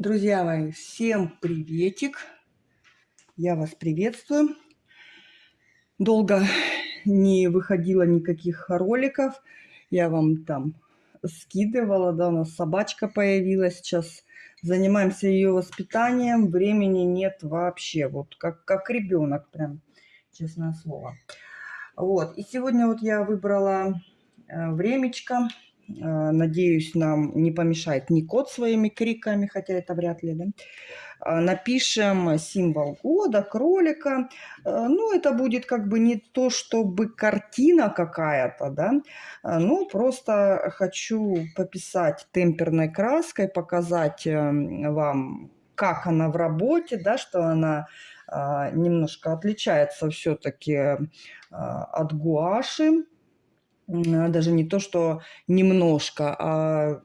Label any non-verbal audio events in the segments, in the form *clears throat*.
Друзья мои, всем приветик! Я вас приветствую. Долго не выходило никаких роликов. Я вам там скидывала, да, у нас собачка появилась. Сейчас занимаемся ее воспитанием. Времени нет вообще. Вот как, как ребенок прям, честное слово. Вот. И сегодня вот я выбрала э, времечко надеюсь, нам не помешает ни кот своими криками, хотя это вряд ли, да? Э, напишем символ года, кролика. Э, ну, это будет как бы не то, чтобы картина какая-то, да, ну, просто хочу пописать темперной краской, показать вам, как она в работе, да, что она немножко отличается все-таки от гуаши. Даже не то, что немножко, а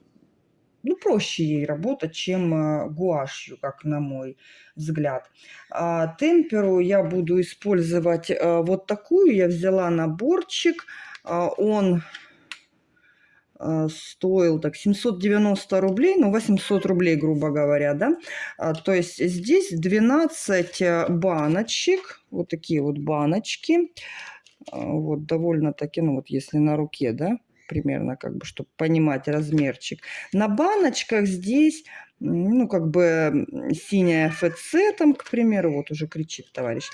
ну, проще ей работать, чем а, гуашью, как на мой взгляд. А темперу я буду использовать а, вот такую. Я взяла наборчик. А, он стоил так 790 рублей, ну 800 рублей, грубо говоря, да. А, то есть здесь 12 э, баночек, вот такие вот баночки. А, вот довольно-таки, ну вот если на руке, да, примерно, как бы, чтобы понимать размерчик. На баночках здесь, ну, как бы синяя ФЦ, там, к примеру, вот уже кричит товарищ,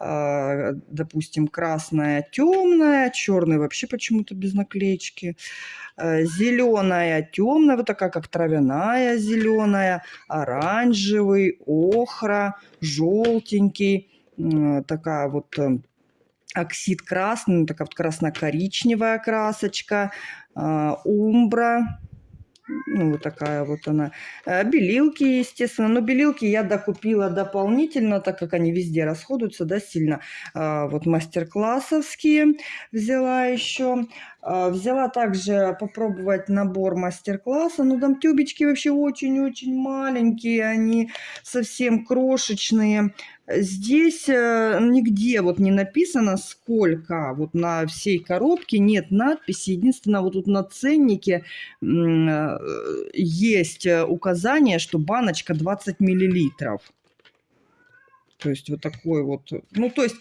а, допустим, красная, темная, черный вообще почему-то без наклеечки, а, зеленая, темная, вот такая, как травяная зеленая, оранжевый, охра, желтенький, такая вот э, оксид красный, ну, такая вот красно-коричневая красочка, а, умбра, ну, вот такая вот она. Э, белилки, естественно. Но белилки я докупила дополнительно, так как они везде расходуются, да, сильно. А, вот мастер-классовские взяла еще. А, взяла также попробовать набор мастер-класса. Ну, там тюбички вообще очень-очень маленькие, они совсем крошечные. Здесь э, нигде вот не написано сколько, вот на всей коробке нет надписи. Единственное, вот тут на ценнике э, есть э, указание, что баночка 20 миллилитров. То есть вот такой вот, ну то есть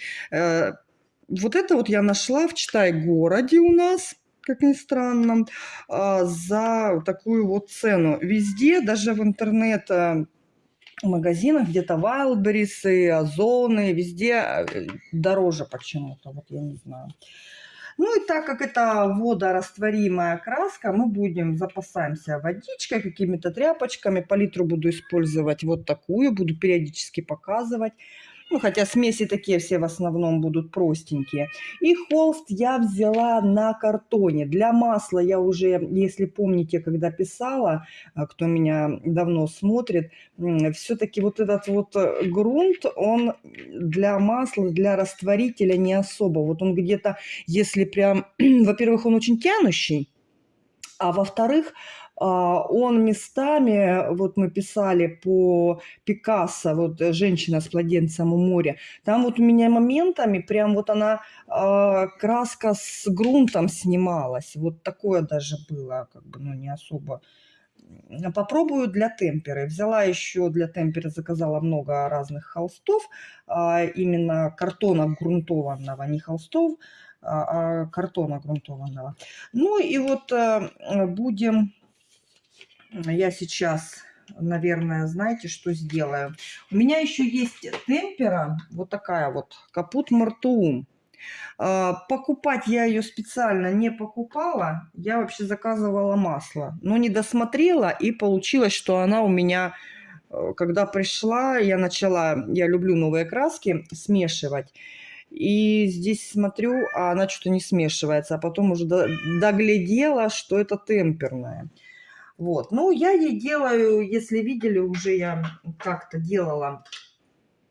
вот это вот я нашла в Читай-городе у нас как ни странно, а, за такую вот цену. Везде, даже в интернет магазинах, где-то Wildberries, и Озоны, везде э, дороже почему-то, вот я не знаю. Ну и так как это водорастворимая краска, мы будем, запасаемся водичкой, какими-то тряпочками. Палитру буду использовать вот такую, буду периодически показывать. Ну, хотя смеси такие все в основном будут простенькие. И холст я взяла на картоне. Для масла я уже, если помните, когда писала, а, кто меня давно смотрит, все-таки вот этот вот э, грунт, он для масла, для растворителя не особо. Вот он где-то, если прям, *clears throat* во-первых, он очень тянущий, а во-вторых, он местами, вот мы писали по Пикассо, вот «Женщина с младенцем у моря», там вот у меня моментами прям вот она, а, краска с грунтом снималась, вот такое даже было, как бы, ну, не особо попробую для темперы. Взяла еще для темперы, заказала много разных холстов, а, именно картона грунтованного, не холстов, а картона грунтованного. Ну и вот э, будем я сейчас, наверное, знаете, что сделаю? У меня еще есть темпера, вот такая вот, капут мартуум. А, покупать я ее специально не покупала. Я вообще заказывала масло. Но не досмотрела и получилось, что она у меня... Э, когда пришла, я начала... Я люблю новые краски смешивать. И здесь смотрю, а она что-то не смешивается. А потом уже доглядела, что это темперная. Вот. Ну, я ей делаю, если видели, уже я как-то делала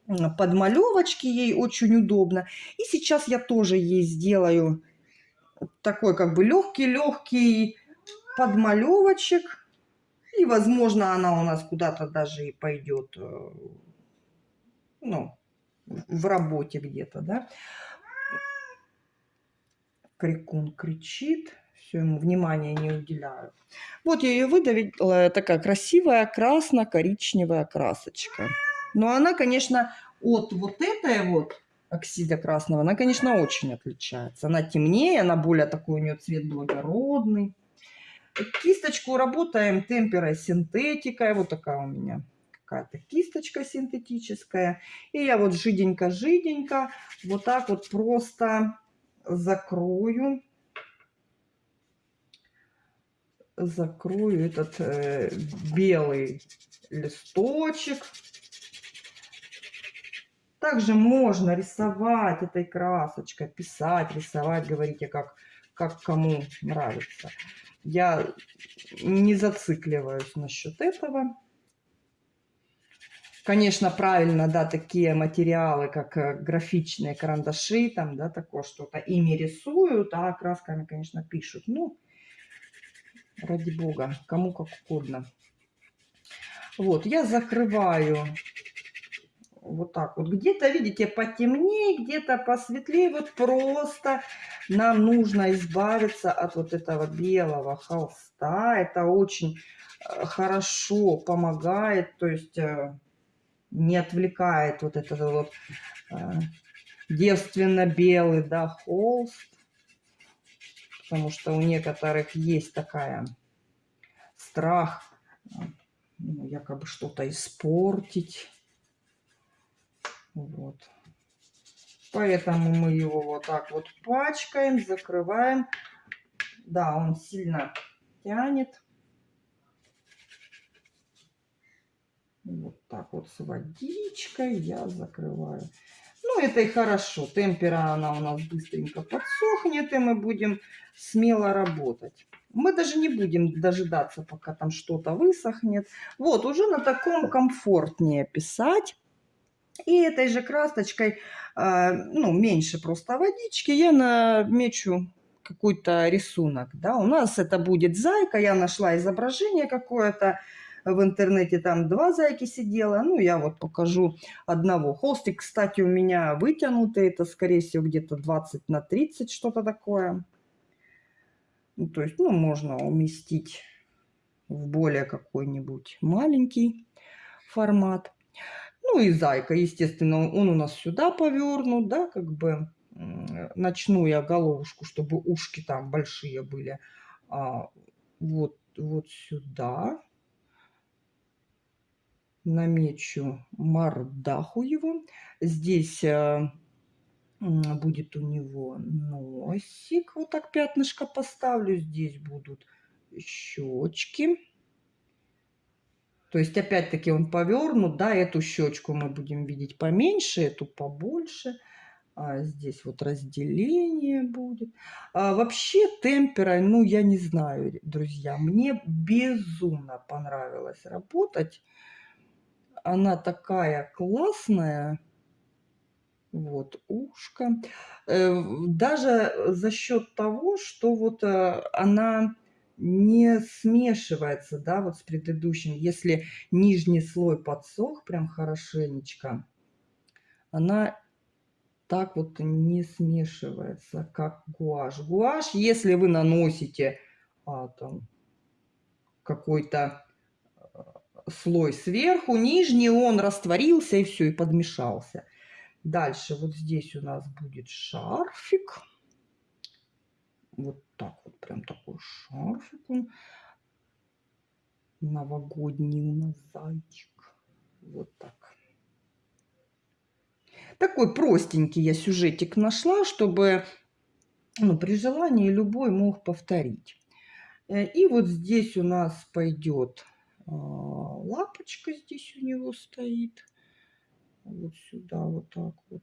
подмалевочки, ей очень удобно. И сейчас я тоже ей сделаю такой как бы легкий-легкий подмалевочек. И, возможно, она у нас куда-то даже и пойдет, э, ну, в работе где-то, да. Крикун кричит. Все ему внимания не уделяю. Вот я ее выдавила, такая красивая красно-коричневая красочка. Но она, конечно, от вот этой вот оксида красного, она, конечно, очень отличается. Она темнее, она более такой у нее цвет благородный. Кисточку работаем темперой синтетикой. Вот такая у меня какая-то кисточка синтетическая. И я вот жиденько-жиденько вот так вот просто закрою. Закрою этот э, белый листочек. Также можно рисовать этой красочкой, писать, рисовать, говорите, как, как кому нравится. Я не зацикливаюсь насчет этого. Конечно, правильно, да, такие материалы, как э, графичные карандаши, там, да, такое что-то, ими рисуют, а красками, конечно, пишут. Ну, ради бога, кому как угодно. Вот, я закрываю вот так вот. Где-то, видите, потемнее, где-то посветлее. Вот просто нам нужно избавиться от вот этого белого холста. Это очень э, хорошо помогает, то есть э, не отвлекает вот этот вот э, девственно-белый, да, холст. Потому что у некоторых есть такая страх ну, якобы что-то испортить. Вот. Поэтому мы его вот так вот пачкаем, закрываем. Да, он сильно тянет. Вот так вот с водичкой я закрываю. Ну, это и хорошо. Темпера она у нас быстренько подсохнет, и мы будем смело работать. Мы даже не будем дожидаться, пока там что-то высохнет. Вот, уже на таком комфортнее писать. И этой же красочкой, а, ну, меньше просто водички, я намечу какой-то рисунок. Да? У нас это будет зайка, я нашла изображение какое-то в интернете, там два зайки сидела, ну, я вот покажу одного. Холстик, кстати, у меня вытянутый, это, скорее всего, где-то 20 на 30, что-то такое. Ну, то есть, ну, можно уместить в более какой-нибудь маленький формат. Ну и зайка, естественно, он у нас сюда повернут, да, как бы начну я головушку, чтобы ушки там большие были, а, вот, вот сюда. Намечу мордаху его. Здесь а, будет у него носик, вот так пятнышко поставлю. Здесь будут щечки. То есть, опять-таки, он повернут, да, эту щечку мы будем видеть поменьше, эту побольше. А здесь вот разделение будет. А вообще темпера, ну, я не знаю, друзья, мне безумно понравилось работать. Она такая классная. Вот, ушко. Э, даже за счет того, что вот э, она не смешивается, да, вот с предыдущим. Если нижний слой подсох прям хорошенечко, она так вот не смешивается, как гуашь. Гуашь, если вы наносите а, там какой-то а, слой сверху, нижний он растворился и все, и подмешался. Дальше вот здесь у нас будет шарфик. Вот так вот, прям такой шарфик он. Новогодний у нас зайчик. Вот так. Такой простенький я сюжетик нашла, чтобы ну, при желании любой мог повторить. Э, и вот здесь у нас пойдет а, лапочка, здесь у него стоит. Вот сюда вот так вот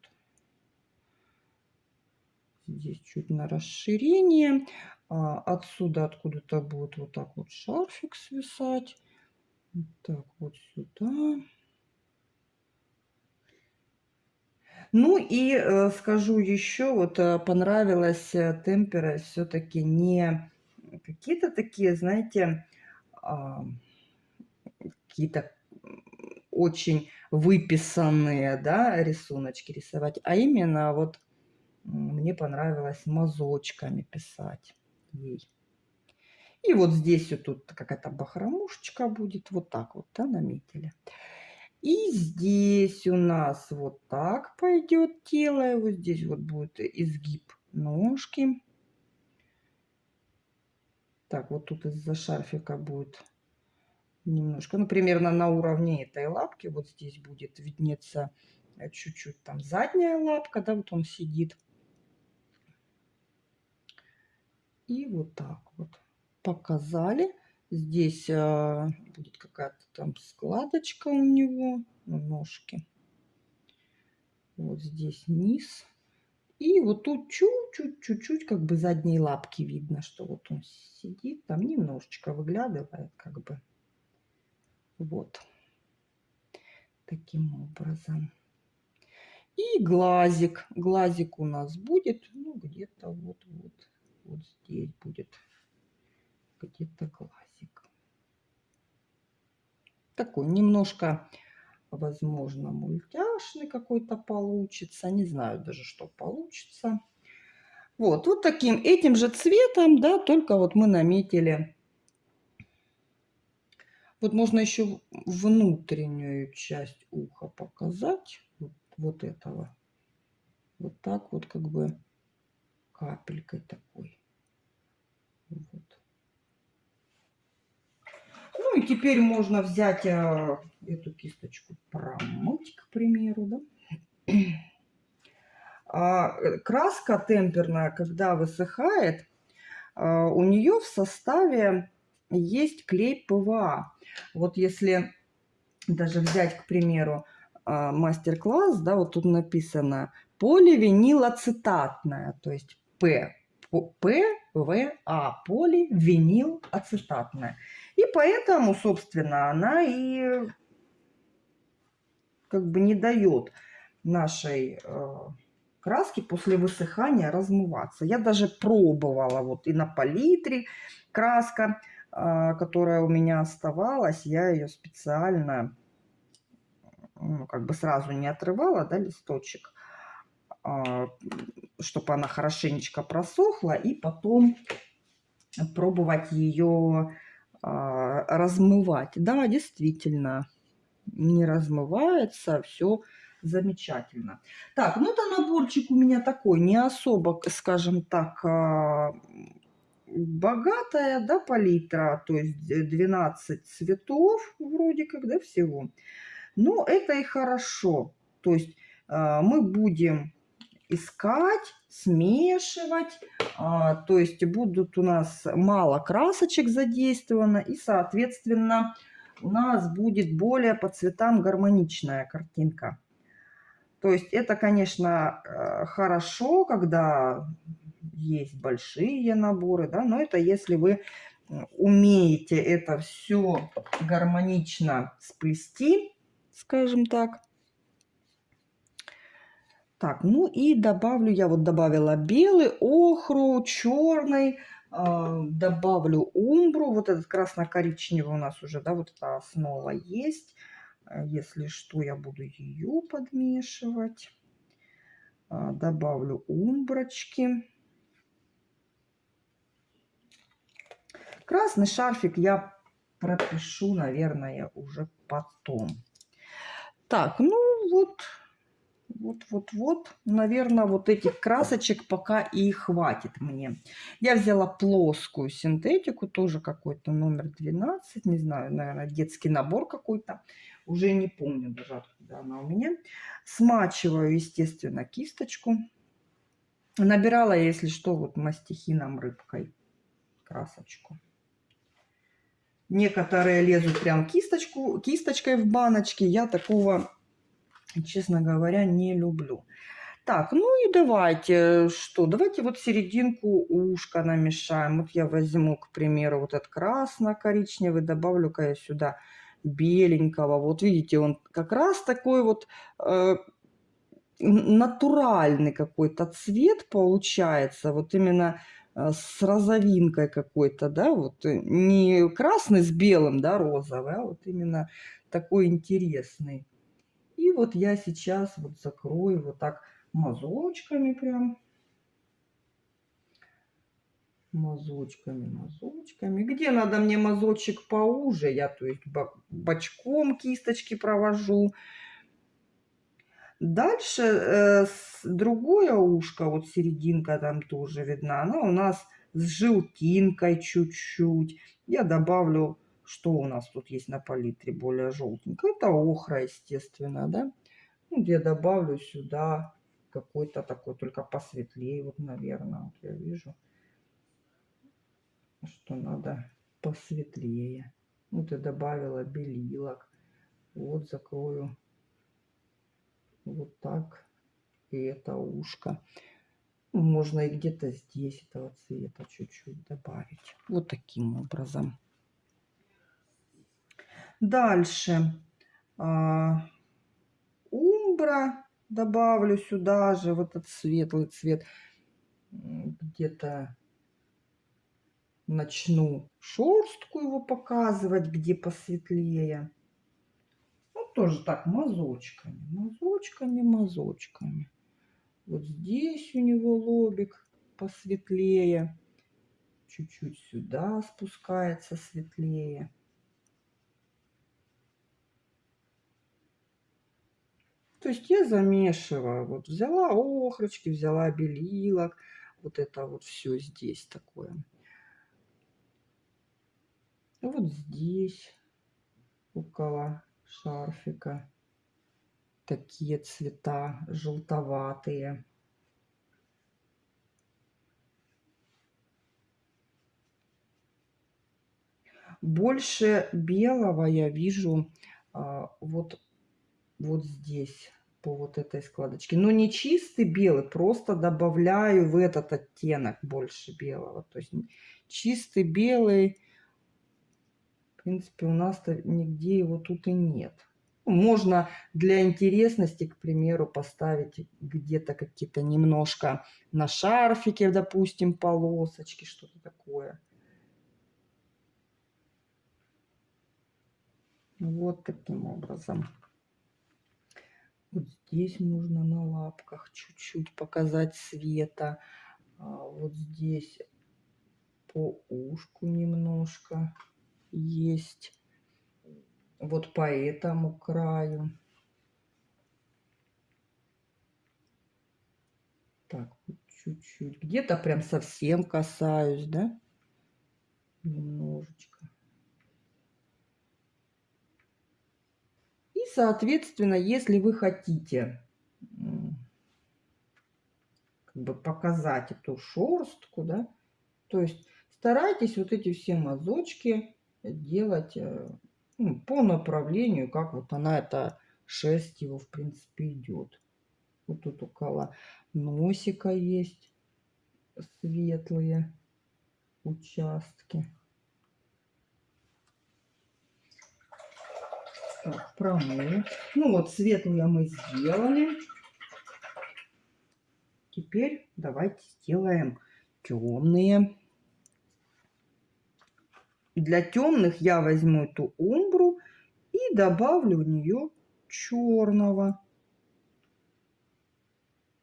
здесь чуть на расширение. А отсюда откуда-то будет вот так вот шарфик свисать. Вот так вот сюда. Ну и э, скажу еще, вот э, понравилось э, темпера все-таки не какие-то такие, знаете, э, какие-то очень выписанные, да, рисуночки рисовать, а именно вот мне понравилось мазочками писать ей. И вот здесь вот тут какая-то бахромушечка будет. Вот так вот, да, наметили. И здесь у нас вот так пойдет тело. И вот здесь вот будет изгиб ножки. Так, вот тут из-за шарфика будет немножко, ну, примерно на уровне этой лапки. Вот здесь будет виднеться э, чуть-чуть там задняя лапка, да, вот он сидит. И вот так вот показали. Здесь а, будет какая-то там складочка у него на ножке. Вот здесь низ. И вот тут чуть-чуть, чуть-чуть как бы задние лапки видно, что вот он сидит, там немножечко выглядывает как бы. Вот. Таким образом. И глазик. Глазик у нас будет, ну, где-то вот-вот, вот здесь будет где-то глазик. Такой немножко, возможно, мультяшный какой-то получится. Не знаю даже, что получится. Вот, вот таким, этим же цветом, да, только вот мы наметили вот можно еще внутреннюю часть уха показать. Вот, вот этого. Вот так вот как бы капелькой такой. Вот. Ну и теперь можно взять а, эту кисточку, промыть, к примеру, да. А, э, краска темперная, когда высыхает, а, у нее в составе есть клей ПВА. Вот если даже взять, к примеру, а, мастер-класс, да, вот тут написано поливинилацетатная, то есть П, ПВА, поливинилацетатная. И поэтому, собственно, она и как бы не дает нашей э, краски после высыхания размываться. Я даже пробовала вот и на палитре краска которая у меня оставалась, я ее специально, ну, как бы сразу не отрывала, да, листочек, а, чтобы она хорошенечко просохла, и потом пробовать ее а, размывать. Да, действительно, не размывается, все замечательно. Так, ну это наборчик у меня такой, не особо, скажем так, богатая, да, палитра, то есть 12 цветов вроде как, да, всего. Но это и хорошо. То есть э, мы будем искать, смешивать, э, то есть будут у нас мало красочек задействовано, и, соответственно, у нас будет более по цветам гармоничная картинка. То есть это, конечно, э, хорошо, когда есть большие наборы, да, но это если вы умеете это все гармонично сплести, скажем так. Так, ну и добавлю, я вот добавила белый, охру, черный, э, добавлю умбру, вот этот красно-коричневый у нас уже, да, вот эта основа есть. Если что, я буду ее подмешивать. Э, добавлю умброчки. Красный шарфик я пропишу, наверное, уже потом. Так, ну вот, вот, вот, вот, наверное, вот этих красочек пока и хватит мне. Я взяла плоскую синтетику, тоже какой-то номер 12, не знаю, наверное, детский набор какой-то. Уже не помню даже, откуда она у меня. Смачиваю, естественно, кисточку. Набирала, если что, вот мастихином рыбкой красочку. Некоторые лезут прям кисточку, кисточкой в баночки. Я такого, честно говоря, не люблю. Так, ну и давайте, что, давайте вот серединку ушка намешаем. Вот я возьму, к примеру, вот этот красно-коричневый, добавлю-ка я сюда беленького. Вот видите, он как раз такой вот э, натуральный какой-то цвет получается. Вот именно с розовинкой какой-то, да, вот э, не красный с белым, да, розовый, а вот именно такой интересный. И вот я сейчас вот закрою вот так мазочками прям. мазочками, мазочками. Где надо мне мазочек поуже, я то есть бочком кисточки провожу. Дальше э, другое ушко, вот серединка там тоже видна, она у нас с желтинкой чуть-чуть. Я добавлю, что у нас тут есть на палитре более желтенькое. Это охра, естественно, да. Ну, я добавлю сюда какой-то такой, только посветлее, вот, наверное, вот я вижу что надо посветлее. Вот я добавила белилок. Вот закрою вот так. И это ушко. Можно и где-то здесь этого цвета чуть-чуть добавить. Вот таким образом. Дальше. А, умбра добавлю сюда же, вот этот светлый цвет. Где-то начну шерстку его показывать, где посветлее. Тоже так, мазочками, мазочками, мазочками. Вот здесь у него лобик посветлее. Чуть-чуть сюда спускается светлее. То есть я замешиваю. Вот взяла охрочки, взяла белилок. Вот это вот все здесь такое. Вот здесь около шарфика такие цвета желтоватые. Больше белого я вижу а, вот, вот здесь, по вот этой складочке. Но не чистый белый, просто добавляю в этот оттенок больше белого. То есть чистый белый в принципе, у нас-то нигде его тут и нет. Можно для интересности, к примеру, поставить где-то какие-то немножко на шарфике, допустим, полосочки, что-то такое. Вот таким образом. Вот здесь можно на лапках чуть-чуть показать света. А вот здесь по ушку немножко есть вот по этому краю. Так, чуть-чуть. Где-то прям совсем касаюсь, да? Немножечко. И, соответственно, если вы хотите как бы показать эту шерстку, да, то есть старайтесь вот эти все мазочки делать э, ну, по направлению, как вот она, эта шерсть его, в принципе, идет. Вот тут около носика есть светлые участки. Так, промыл. Ну вот, светлые мы сделали. Теперь давайте сделаем темные. Для темных я возьму эту умбру и добавлю в нее черного.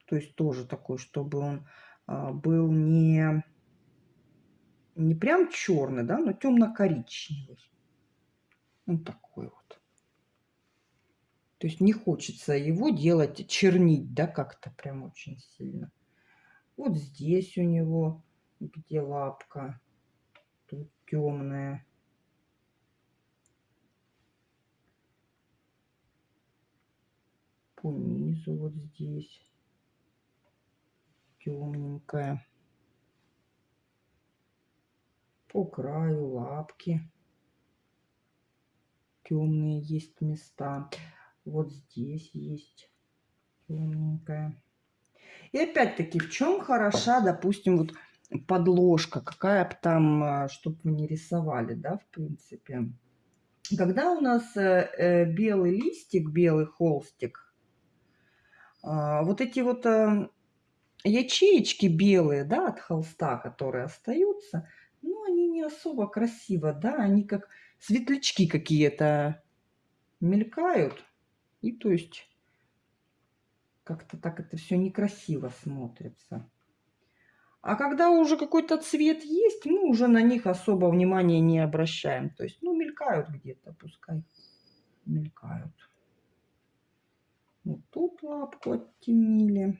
То есть тоже такой, чтобы он а, был не, не прям черный, да, но темно-коричневый. Вот такой вот. То есть не хочется его делать, чернить, да, как-то прям очень сильно. Вот здесь у него, где лапка, темная. По низу вот здесь темненькая. По краю лапки темные есть места. Вот здесь есть темненькая. И опять-таки, в чем хороша, допустим, вот подложка, какая бы там, а, чтобы вы не рисовали, да, в принципе. Когда у нас э, э, белый листик, белый холстик, а, вот эти вот э, ячеечки белые, да, от холста, которые остаются, ну, они не особо красиво, да, они как светлячки какие-то мелькают. И то есть как-то так это все некрасиво смотрится. А когда уже какой-то цвет есть, мы уже на них особо внимания не обращаем. То есть, ну, мелькают где-то, пускай мелькают. Вот тут лапку оттенили.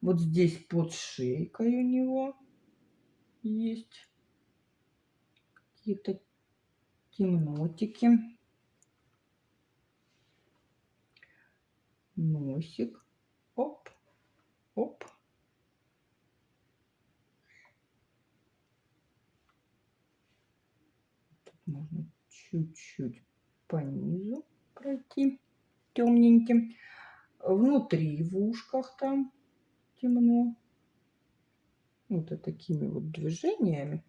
Вот здесь под шейкой у него есть какие-то темнотики. Носик. Оп. Тут можно чуть-чуть по низу пройти темненьким. Внутри в ушках там темно. Вот такими вот движениями.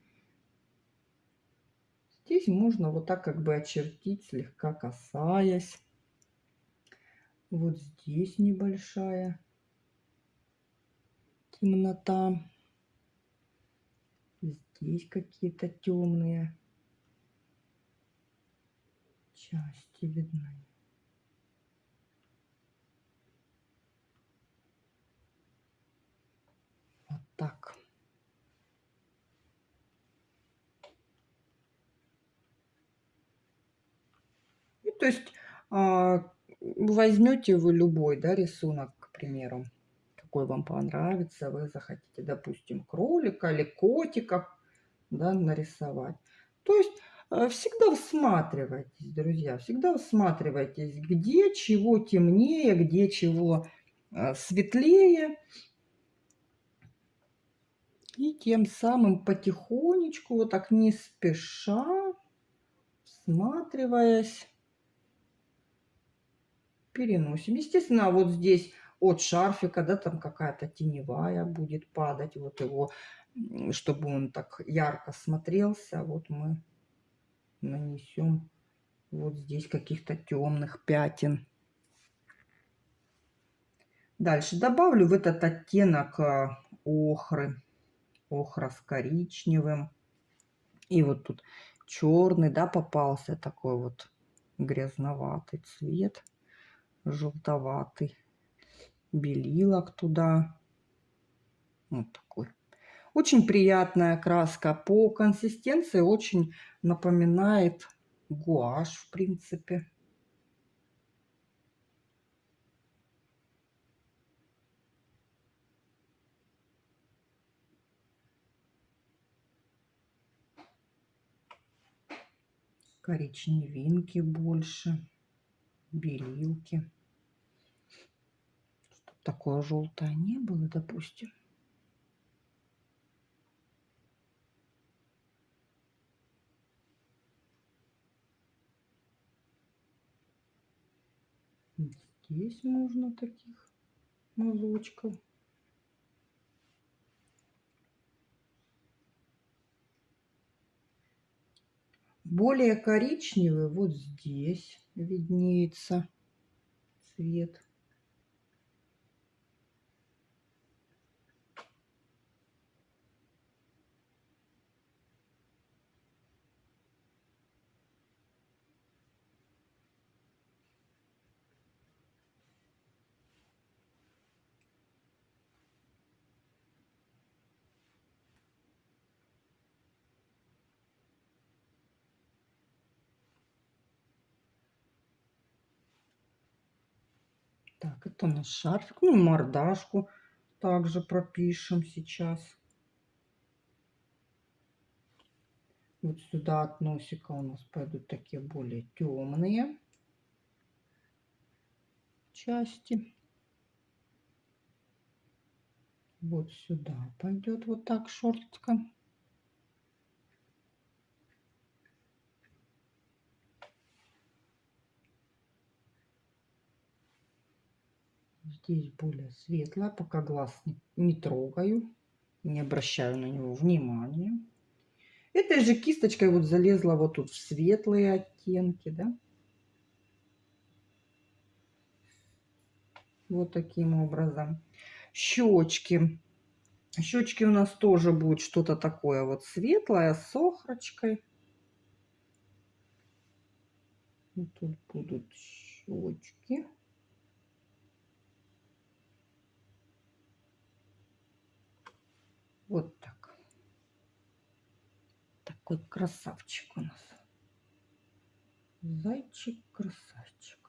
Здесь можно вот так как бы очертить, слегка касаясь. Вот здесь небольшая темнота. Здесь какие-то темные части видны. Вот так. И то есть а, возьмете вы любой да, рисунок, к примеру, какой вам понравится, вы захотите, допустим, кролика или котика да, нарисовать. То есть э, всегда всматривайтесь, друзья, всегда всматривайтесь, где чего темнее, где чего э, светлее. И тем самым потихонечку, вот так не спеша, всматриваясь, переносим. Естественно, вот здесь от шарфика, да, там какая-то теневая будет падать, вот его, чтобы он так ярко смотрелся, вот мы нанесем вот здесь каких-то темных пятен. Дальше добавлю в этот оттенок а, охры, охра с коричневым. И вот тут черный, да, попался такой вот грязноватый цвет желтоватый. Белилок туда. Вот такой. Очень приятная краска. По консистенции очень напоминает гуашь, в принципе. коричневинки больше, белилки такое желтое не было, допустим. Здесь можно таких мазочков. Более коричневый вот здесь виднеется цвет. Так, это наш шарфик. Ну, мордашку также пропишем сейчас. Вот сюда от носика у нас пойдут такие более темные части. Вот сюда пойдет вот так шортка. Здесь более светлая, пока глаз не, не трогаю, не обращаю на него внимания. Этой же кисточкой вот залезла вот тут в светлые оттенки, да. Вот таким образом. Щечки. Щечки у нас тоже будет что-то такое вот светлое с охрочкой. Вот тут будут щечки. Вот так. Такой красавчик у нас. Зайчик-красавчик.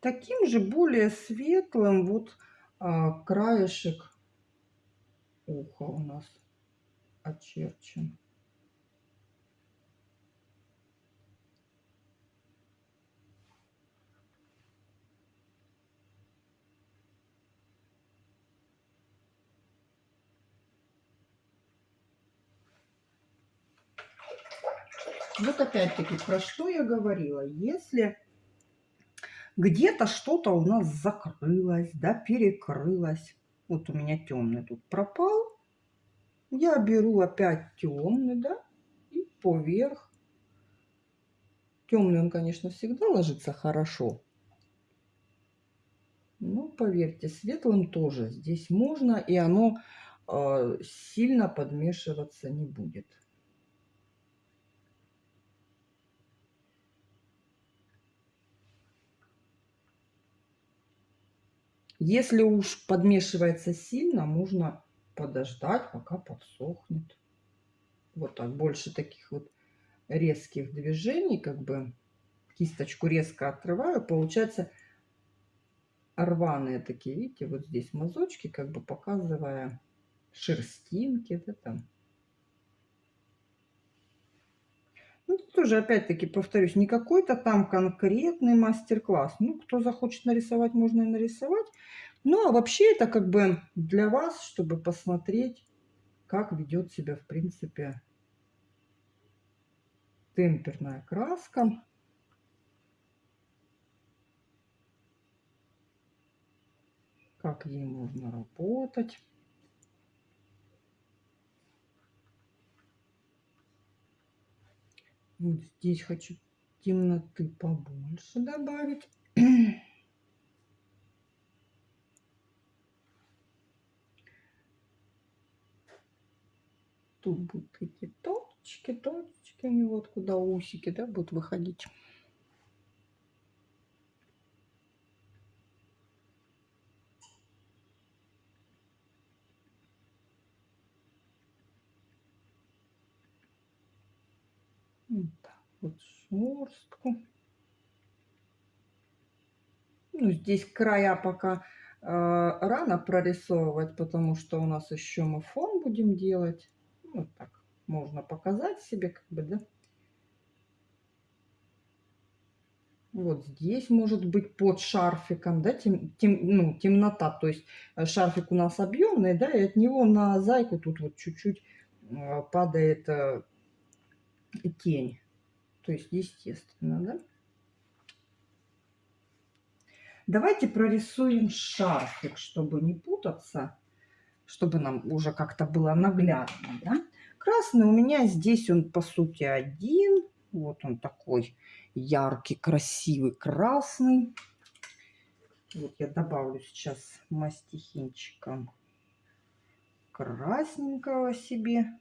Таким же более светлым вот а, краешек уха у нас очерчен. Вот опять-таки, про что я говорила. Если где-то что-то у нас закрылось, да, перекрылось. Вот у меня темный тут пропал. Я беру опять темный, да, и поверх. Темный он, конечно, всегда ложится хорошо. Но поверьте, светлым тоже здесь можно, и оно э, сильно подмешиваться не будет. Если уж подмешивается сильно, можно подождать, пока подсохнет. Вот так, больше таких вот резких движений, как бы кисточку резко отрываю, получается рваные такие, видите, вот здесь мазочки, как бы показывая шерстинки, да, там. Ну, тоже, опять-таки, повторюсь, не какой-то там конкретный мастер-класс. Ну, кто захочет нарисовать, можно и нарисовать. Ну, а вообще это как бы для вас, чтобы посмотреть, как ведет себя, в принципе, темперная краска. Как ей можно работать. Вот здесь хочу темноты побольше добавить. Тут будут точки, точки, у него вот куда усики, да, будут выходить. Вот так вот шерстку. Ну, здесь края пока э, рано прорисовывать, потому что у нас еще мы фон будем делать. Вот так можно показать себе, как бы, да. Вот здесь может быть под шарфиком, да, тем, тем, ну, темнота, то есть э, шарфик у нас объемный, да, и от него на зайку тут вот чуть-чуть э, падает э, тень. То есть естественно, да? Давайте прорисуем шарфик, чтобы не путаться, чтобы нам уже как-то было наглядно, да? Красный у меня здесь он, по сути, один. Вот он такой яркий, красивый, красный. Вот я добавлю сейчас мастихинчиком красненького себе.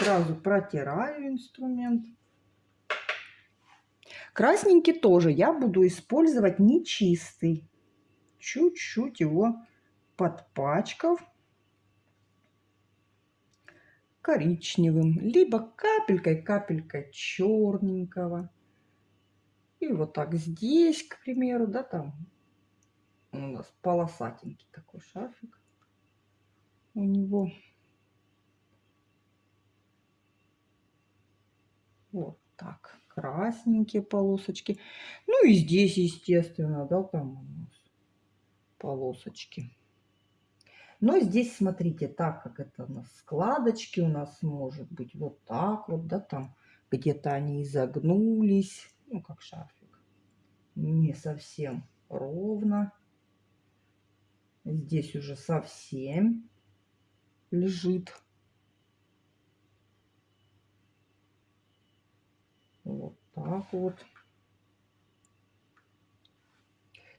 Сразу протираю инструмент. Красненький тоже я буду использовать нечистый. Чуть-чуть его подпачкав коричневым, либо капелькой-капелькой черненького. И вот так здесь, к примеру, да, там у нас полосатенький такой шарфик у него. Вот так, красненькие полосочки. Ну и здесь, естественно, да, там у нас полосочки. Но здесь, смотрите, так как это у нас складочки, у нас может быть вот так вот, да, там где-то они изогнулись, ну, как шарфик, не совсем ровно. Здесь уже совсем лежит. Вот так вот.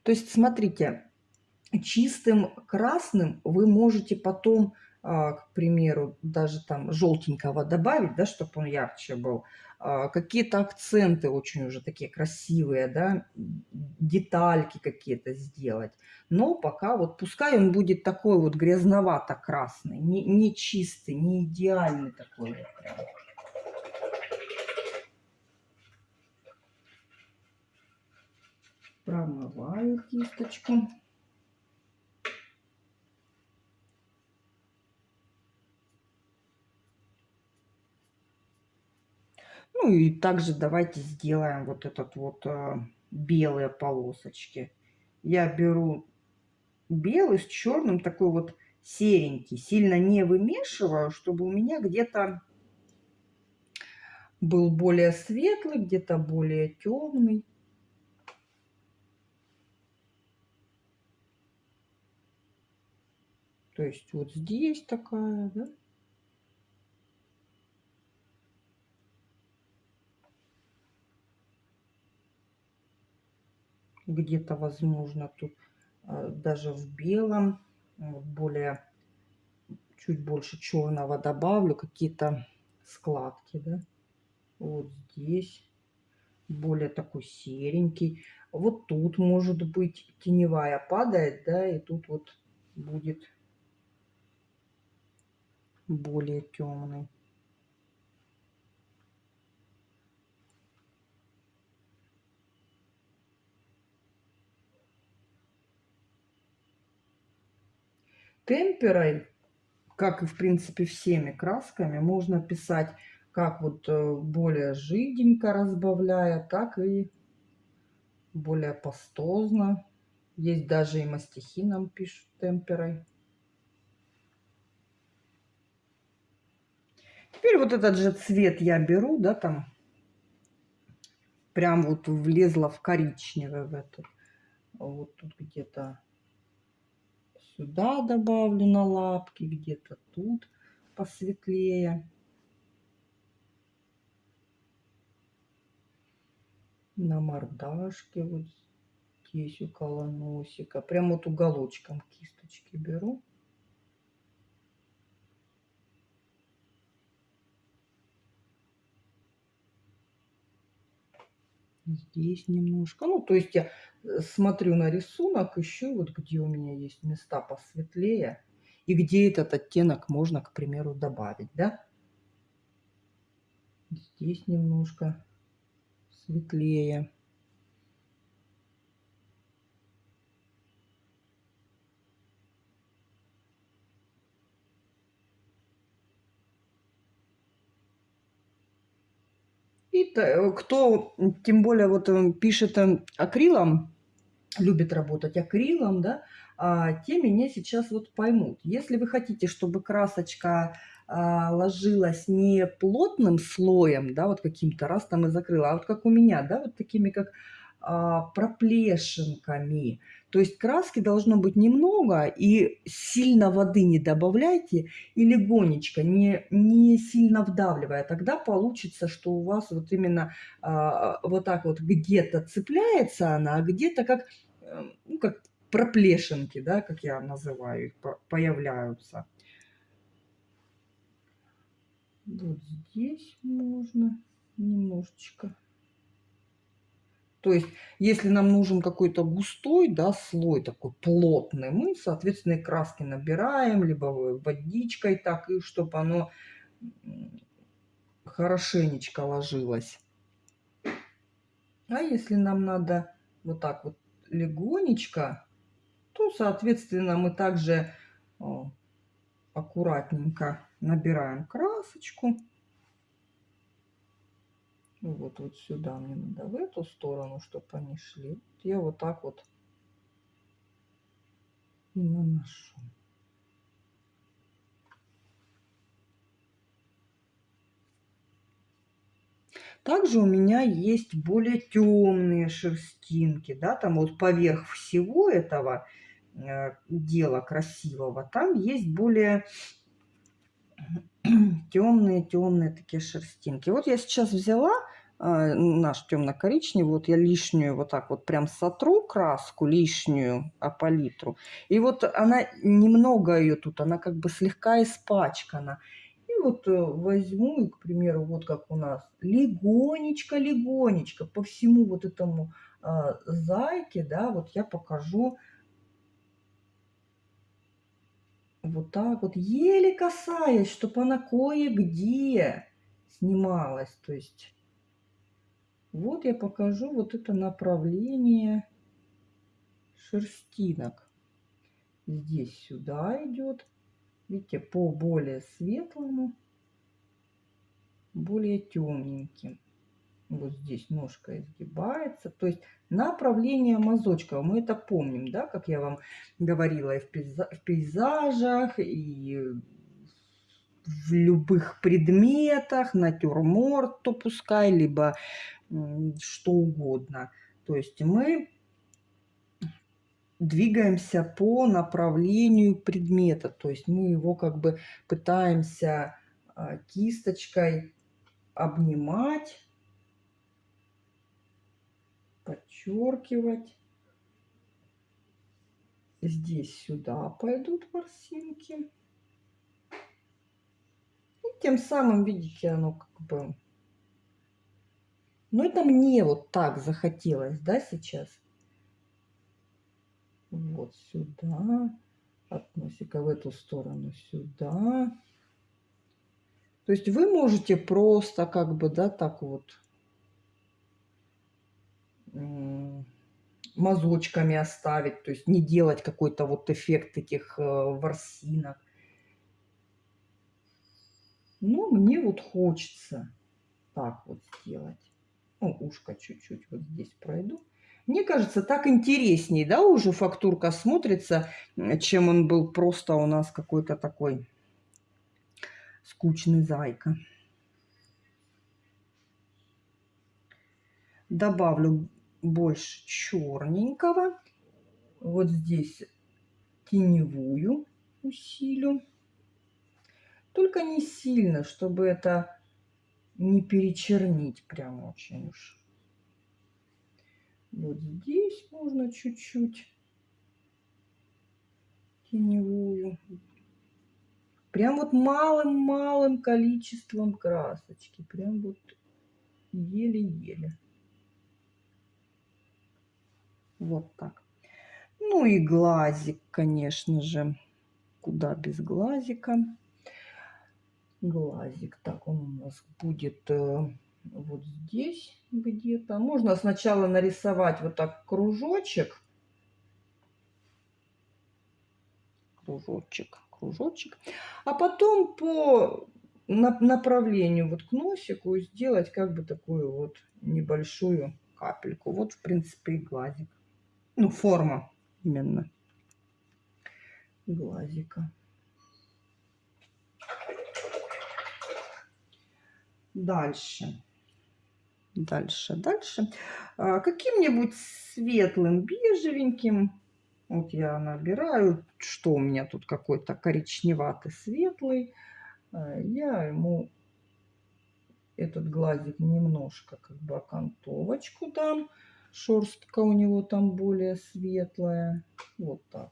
То есть, смотрите, чистым красным вы можете потом, а, к примеру, даже там желтенького добавить, да, чтобы он ярче был. А, какие-то акценты очень уже такие красивые, да, детальки какие-то сделать. Но пока вот пускай он будет такой вот грязновато-красный, не, не чистый, не идеальный такой вот. Промываю кисточку. Ну и также давайте сделаем вот этот вот э, белые полосочки. Я беру белый с черным, такой вот серенький. Сильно не вымешиваю, чтобы у меня где-то был более светлый, где-то более темный. То есть вот здесь такая, да? где-то, возможно, тут э, даже в белом, более, чуть больше черного добавлю, какие-то складки, да, вот здесь, более такой серенький. Вот тут, может быть, теневая падает, да, и тут вот будет более темный. темперой, как и в принципе всеми красками, можно писать как вот э, более жиденько разбавляя, так и более пастозно. Есть даже и мастихи нам пишут темперой. Теперь вот этот же цвет я беру, да, там прям вот влезла в коричневый в этот. Вот тут где-то сюда добавлю на лапки, где-то тут посветлее. На мордашке вот здесь около носика. Прям вот уголочком кисточки беру. Здесь немножко. Ну, то есть я э, смотрю на рисунок, ищу вот где у меня есть места посветлее. И где этот оттенок можно, к примеру, добавить, да? Здесь немножко светлее. Кто, тем более, вот э, пишет э, акрилом, любит работать акрилом, да, а, те меня сейчас вот поймут. Если вы хотите, чтобы красочка а, ложилась не плотным слоем, да, вот каким-то раз там и закрыла, а вот как у меня, да, вот такими как проплешинками. То есть краски должно быть немного, и сильно воды не добавляйте, и легонечко, не, не сильно вдавливая. Тогда получится, что у вас вот именно а, вот так вот где-то цепляется она, а где-то как, эм, ну, как проплешинки, да, как я называю их, появляются. Вот здесь можно немножечко то есть, если нам нужен какой-то густой, да, слой такой плотный, мы, соответственно, и краски набираем, либо водичкой так, и чтобы оно хорошенечко ложилось. А если нам надо вот так вот легонечко, то, соответственно, мы также аккуратненько набираем красочку. Ну вот, вот сюда мне надо, в эту сторону, чтобы они шли. Я вот так вот и наношу. Также у меня есть более темные шерстинки, да, там вот поверх всего этого э, дела красивого, там есть более *clears throat* темные-темные такие шерстинки. Вот я сейчас взяла наш темно-коричневый, вот я лишнюю вот так вот прям сотру краску, лишнюю а палитру. И вот она, немного ее тут, она как бы слегка испачкана. И вот э, возьму, к примеру, вот как у нас, легонечко-легонечко по всему вот этому э, зайке, да, вот я покажу вот так вот, еле касаясь, чтобы она кое-где снималась. То есть вот я покажу вот это направление шерстинок. Здесь сюда идет. Видите, по более светлому, более темненьким. Вот здесь ножка изгибается. То есть направление мазочка. Мы это помним, да, как я вам говорила и в пейзажах, и в любых предметах, натюрморт, то пускай, либо что угодно. То есть мы двигаемся по направлению предмета, то есть мы его как бы пытаемся а, кисточкой обнимать, подчеркивать. Здесь сюда пойдут ворсинки. Тем самым, видите, оно как бы но это мне вот так захотелось, да, сейчас. Вот сюда. От носика в эту сторону сюда. То есть вы можете просто как бы, да, так вот мазочками оставить, то есть не делать какой-то вот эффект этих э, ворсинок. Но мне вот хочется так вот сделать ну, ушко чуть-чуть вот здесь пройду. Мне кажется, так интереснее, да, уже фактурка смотрится, чем он был просто у нас какой-то такой скучный зайка. Добавлю больше черненького. Вот здесь теневую усилю. Только не сильно, чтобы это не перечернить прям очень уж. Вот здесь можно чуть-чуть теневую. Прям вот малым-малым количеством красочки. Прям вот еле-еле. Вот так. Ну и глазик, конечно же. Куда без глазика глазик. Так, он у нас будет э, вот здесь где-то. Можно сначала нарисовать вот так кружочек. Кружочек, кружочек. А потом по направлению вот к носику сделать как бы такую вот небольшую капельку. Вот, в принципе, и глазик. Ну, форма именно глазика. Дальше. Дальше, дальше. А, Каким-нибудь светлым, бежевеньким. Вот я набираю, что у меня тут какой-то коричневатый, светлый. А, я ему этот глазик немножко как бы окантовочку дам. Шерстка у него там более светлая. Вот так.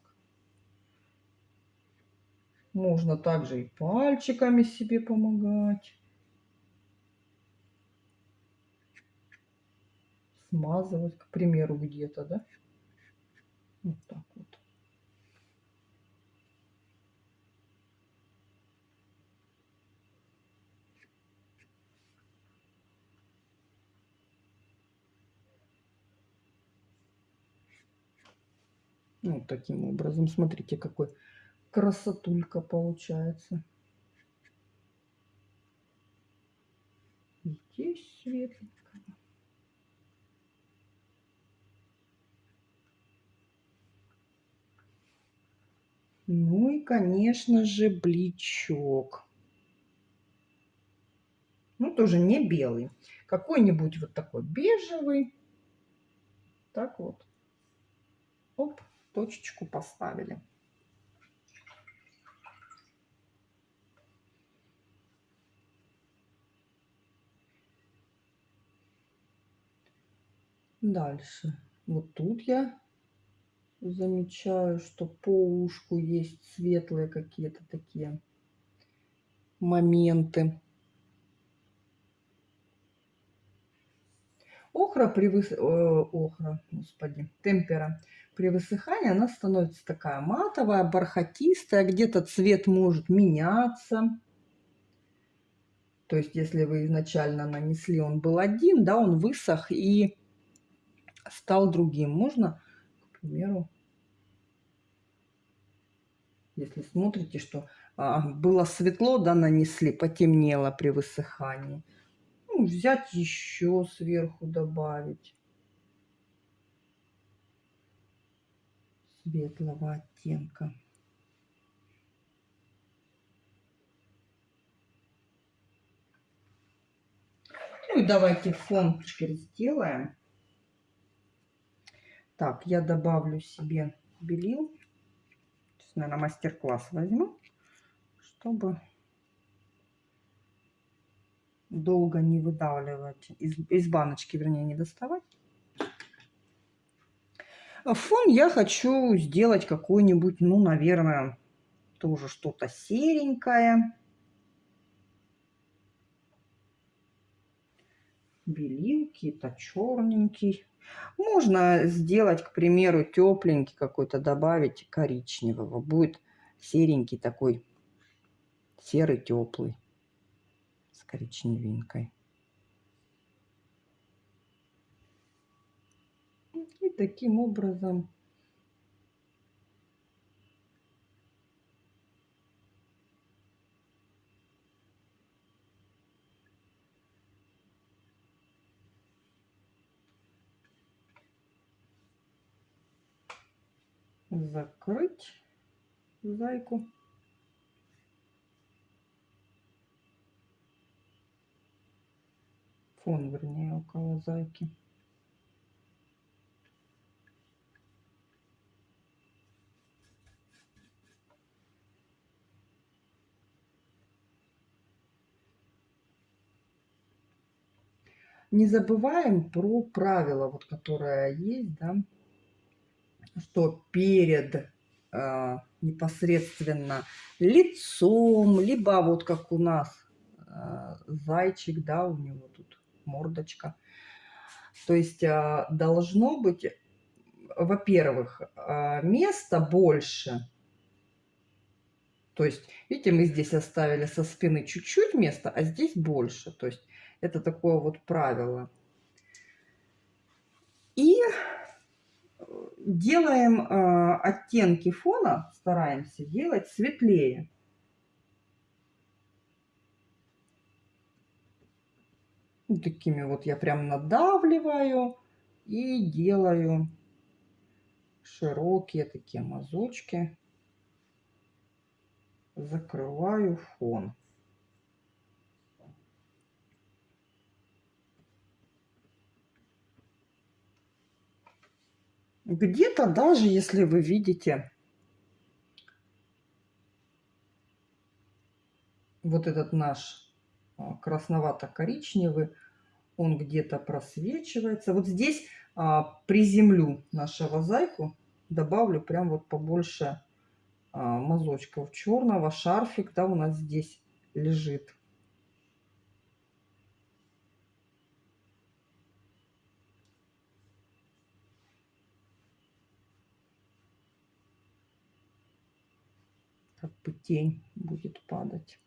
Можно также и пальчиками себе помогать. Смазывать, к примеру, где-то, да? Вот так вот. Ну, вот таким образом. Смотрите, какой красотулька получается. Здесь светленько. Ну и, конечно же, бличок. Ну, тоже не белый. Какой-нибудь вот такой бежевый. Так вот. Оп, точечку поставили. Дальше. Вот тут я замечаю, что по ушку есть светлые какие-то такие моменты. Охра при выс... охра, господи, темпера при высыхании она становится такая матовая, бархатистая, где-то цвет может меняться. То есть, если вы изначально нанесли, он был один, да, он высох и стал другим. Можно, примеру, если смотрите, что а, было светло, да, нанесли, потемнело при высыхании. Ну, взять еще сверху добавить. Светлого оттенка. Ну и давайте фон теперь сделаем. Так, я добавлю себе белил. Сейчас, наверное, мастер-класс возьму, чтобы долго не выдавливать, из, из баночки, вернее, не доставать. Фон я хочу сделать какой-нибудь, ну, наверное, тоже что-то серенькое. белил, какие-то черненький. Можно сделать, к примеру, тепленький какой-то, добавить коричневого. Будет серенький такой, серый теплый с коричневинкой. И таким образом закрыть зайку. Фон, вернее, около зайки. Не забываем про правила, вот, которое есть, да, что перед э, непосредственно лицом, либо вот как у нас э, зайчик, да, у него тут мордочка. То есть э, должно быть, во-первых, э, места больше. То есть, видите, мы здесь оставили со спины чуть-чуть места, а здесь больше. То есть это такое вот правило. И делаем э, оттенки фона, стараемся делать светлее. Вот такими вот я прям надавливаю и делаю широкие такие мазочки. Закрываю фон. Где-то даже если вы видите вот этот наш а, красновато-коричневый, он где-то просвечивается. Вот здесь а, приземлю нашего зайку, добавлю прям вот побольше а, мазочков черного. Шарфик, да, у нас здесь лежит. Тень будет падать.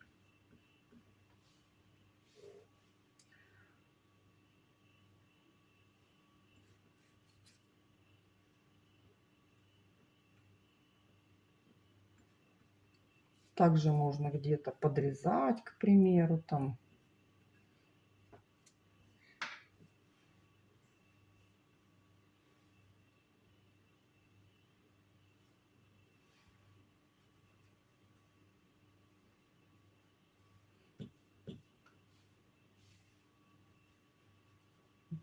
Также можно где-то подрезать, к примеру, там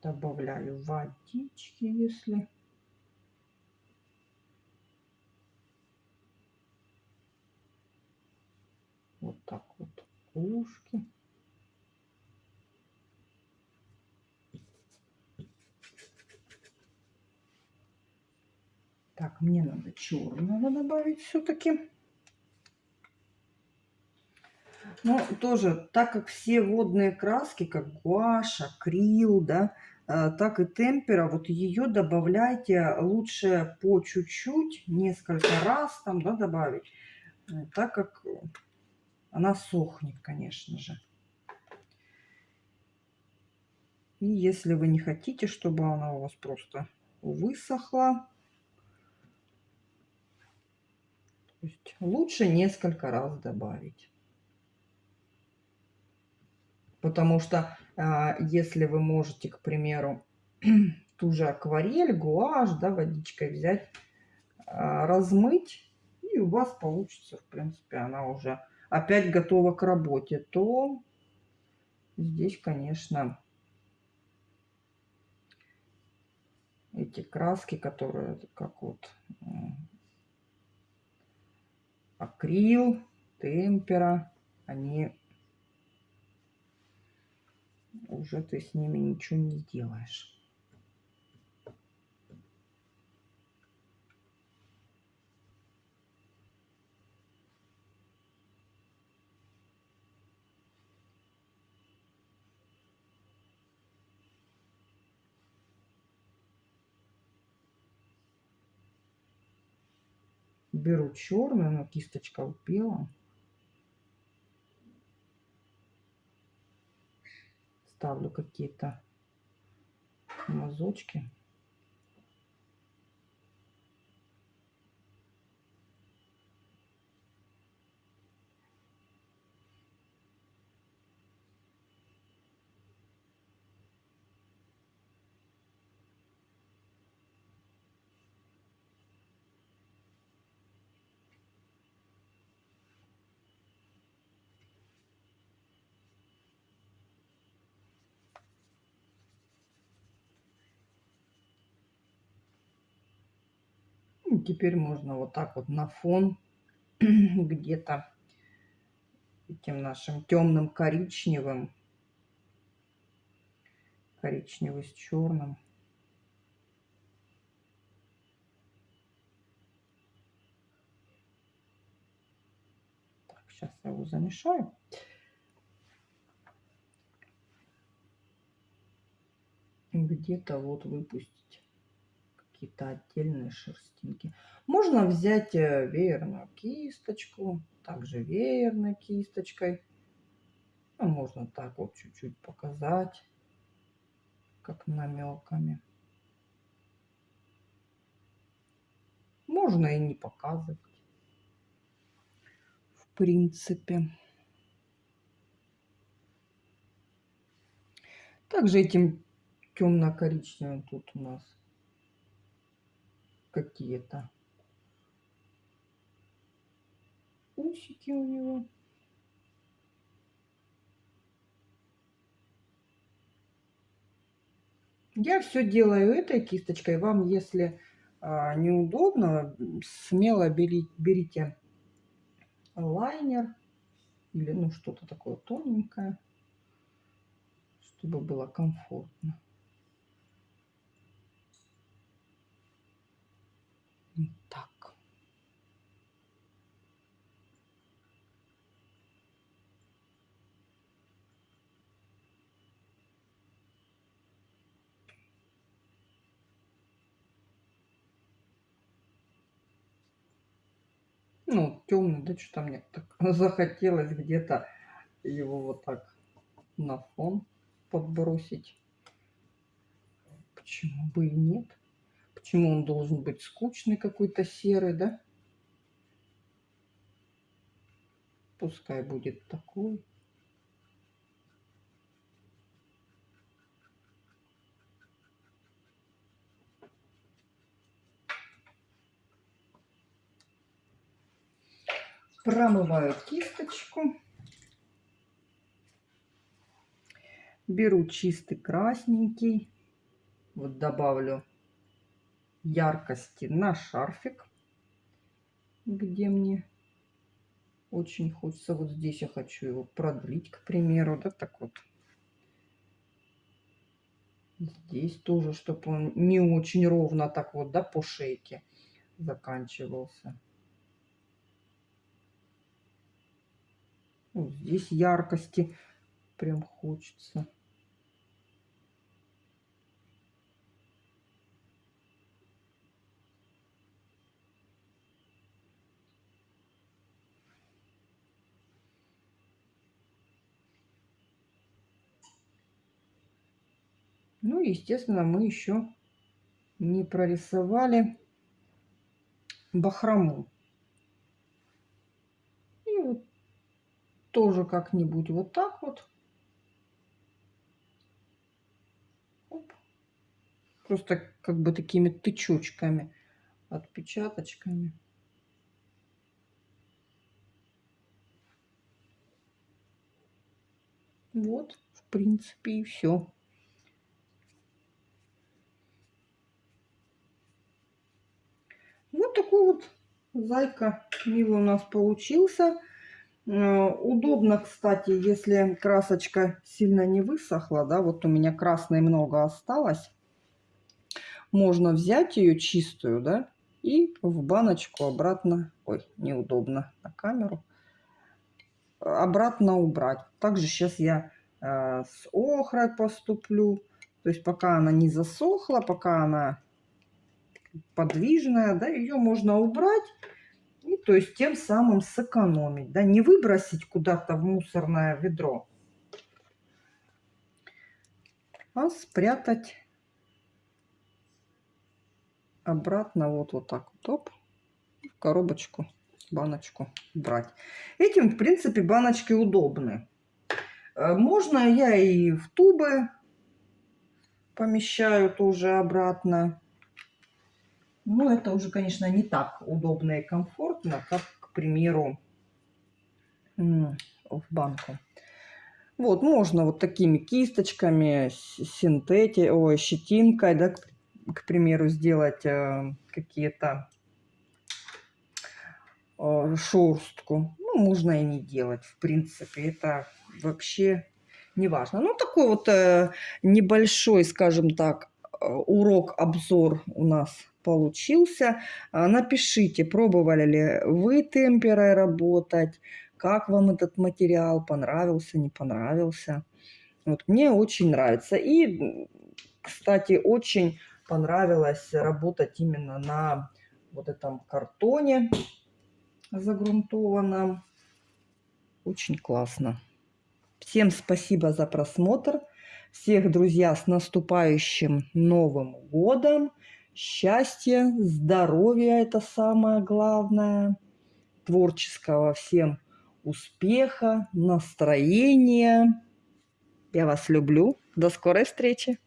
добавляю водички, если вот так вот ушки. Так, мне надо черного добавить все-таки. Ну, тоже, так как все водные краски, как гуашь, акрил, да, так и темпера, вот ее добавляйте лучше по чуть-чуть, несколько раз там, да, добавить, э, так как она сохнет, конечно же. И если вы не хотите, чтобы она у вас просто высохла, лучше несколько раз добавить. Потому что если вы можете, к примеру, *clears throat* ту же акварель, гуашь, да, водичкой взять, а, размыть, и у вас получится, в принципе, она уже опять готова к работе, то здесь, конечно, эти краски, которые как вот акрил, темпера, они уже ты с ними ничего не сделаешь. Беру черную, но кисточка в белом. Ставлю какие-то мазочки. Теперь можно вот так вот на фон *clears throat* где-то этим нашим темным коричневым, коричневый с черным. Так, сейчас я его замешаю. Где-то вот выпустить какие-то отдельные шерстинки. Можно взять э, веерную кисточку, также веерной кисточкой. А можно так вот чуть-чуть показать, как намеками. Можно и не показывать. В принципе. Также этим темно-коричневым тут у нас какие-то усики у него. Я все делаю этой кисточкой. Вам, если а, неудобно, смело бери, берите лайнер или ну что-то такое тоненькое, чтобы было комфортно. Так. Ну, темный, да что-то мне так *laughs* захотелось где-то его вот так на фон подбросить. Почему бы и нет? Почему он должен быть скучный какой-то серый, да? Пускай будет такой. Промываю кисточку. Беру чистый красненький. Вот добавлю яркости на шарфик, где мне очень хочется. Вот здесь я хочу его продлить, к примеру, да, так вот. Здесь тоже, чтобы он не очень ровно так вот, да, по шейке. заканчивался. Вот здесь яркости прям хочется. Ну, естественно, мы еще не прорисовали бахрому. И вот тоже как-нибудь вот так вот. Оп. Просто как бы такими тычочками, отпечаточками. Вот, в принципе, и все. Вот такой вот зайка милый у нас получился. Э, удобно, кстати, если красочка сильно не высохла, да, вот у меня красной много осталось. Можно взять ее чистую, да, и в баночку обратно, ой, неудобно на камеру, обратно убрать. Также сейчас я э, с охрой поступлю. То есть пока она не засохла, пока она подвижная, да, ее можно убрать и то есть тем самым сэкономить, да, не выбросить куда-то в мусорное ведро, а спрятать обратно вот, вот так вот, оп, в коробочку, баночку брать. Этим, в принципе, баночки удобны. Э, можно я и в тубы помещаю тоже обратно. Ну, это уже, конечно, не так удобно и комфортно, как, к примеру, в банку. Вот, можно вот такими кисточками, синтети, ой, щетинкой, да, к, примеру, сделать э, какие-то э, шерстку. Ну, можно и не делать, в принципе, это вообще не важно. Ну, такой вот э, небольшой, скажем так, урок-обзор у нас получился. А, напишите, пробовали ли вы темперой работать, как вам этот материал, понравился, не понравился. Вот, мне очень нравится. И, кстати, очень понравилось работать именно на вот этом картоне загрунтованном. Очень классно. Всем спасибо за просмотр. Всех, друзья, с наступающим Новым Годом! счастья, здоровья – это самое главное, творческого всем успеха, настроения. Я вас люблю. До скорой встречи!